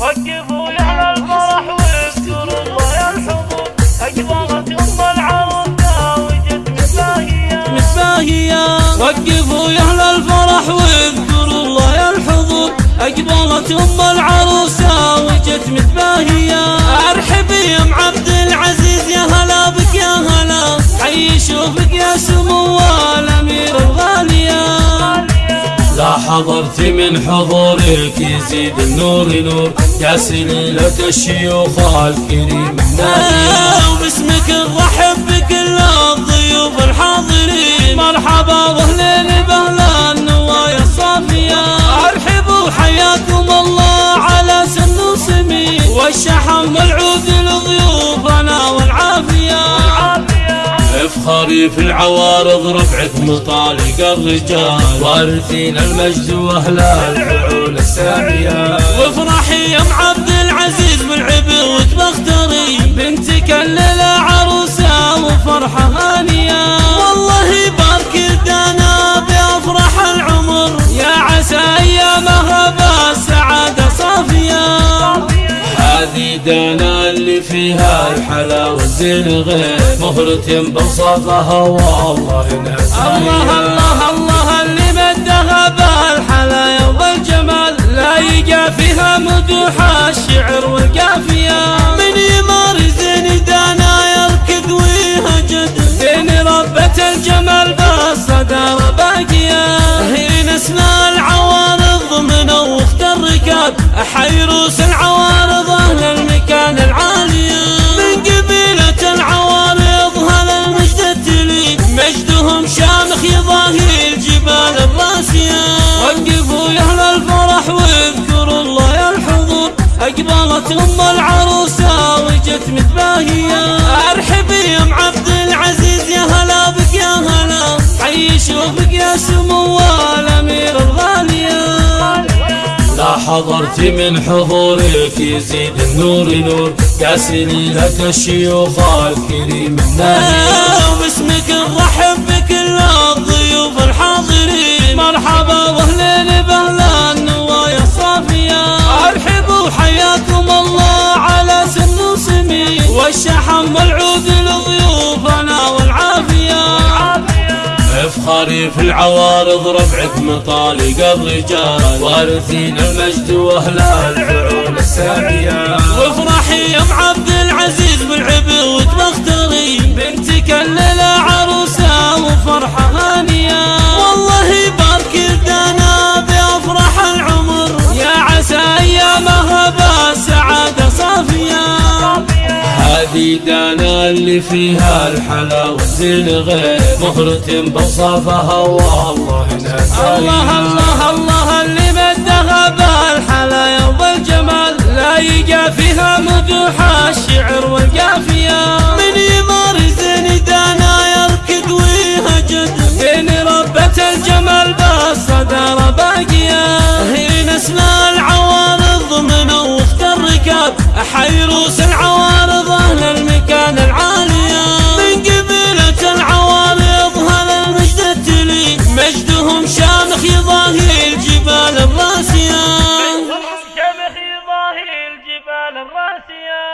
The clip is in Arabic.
وقفوا يا أهل الفرح واذكروا الله يا الحضور ام متباهية وقفوا أهل الفرح واذكروا الله يا الحضور اقبلت ام العروسه وجت متباهيه ارحبي يا ام عبد العزيز يا هلا بك يا هلا حي شوفك يا سمو حضرت من حضورك يزيد النور نور يا سليلة الشيوخ الكريم. نادية افخري في العوارض رفعك مطالق الرجال. وارثين المجد وأهل الفعول السامية اللي فيها الحلاوة الزين غير مهرة بوصفها والله الله نسيها الله الله. اقبلت أم العروسة وجت متباهية. ارحبي يا أم عبد العزيز يا هلا بك يا هلا. حي شوفك يا سمو الأمير الغالية. لا حضرت من حضورك يزيد النور نور يا سليلة الشيوخ الكريم نادية وباسمك في العوارض رفعك مطالق الرجال وأرثين المجد واهل الفعول السامية اللي فيها الحلاوة الزين غير مهرة بوصفها والله الله الله الله اللي مدها بالحلايا وبالجمال لا يقى فيها مدوح الشعر والقافية. من يمارس دانا يركض ويهجد بين ربة الجمال بالصدارة باقية. هي نسنا ظلالا راسيا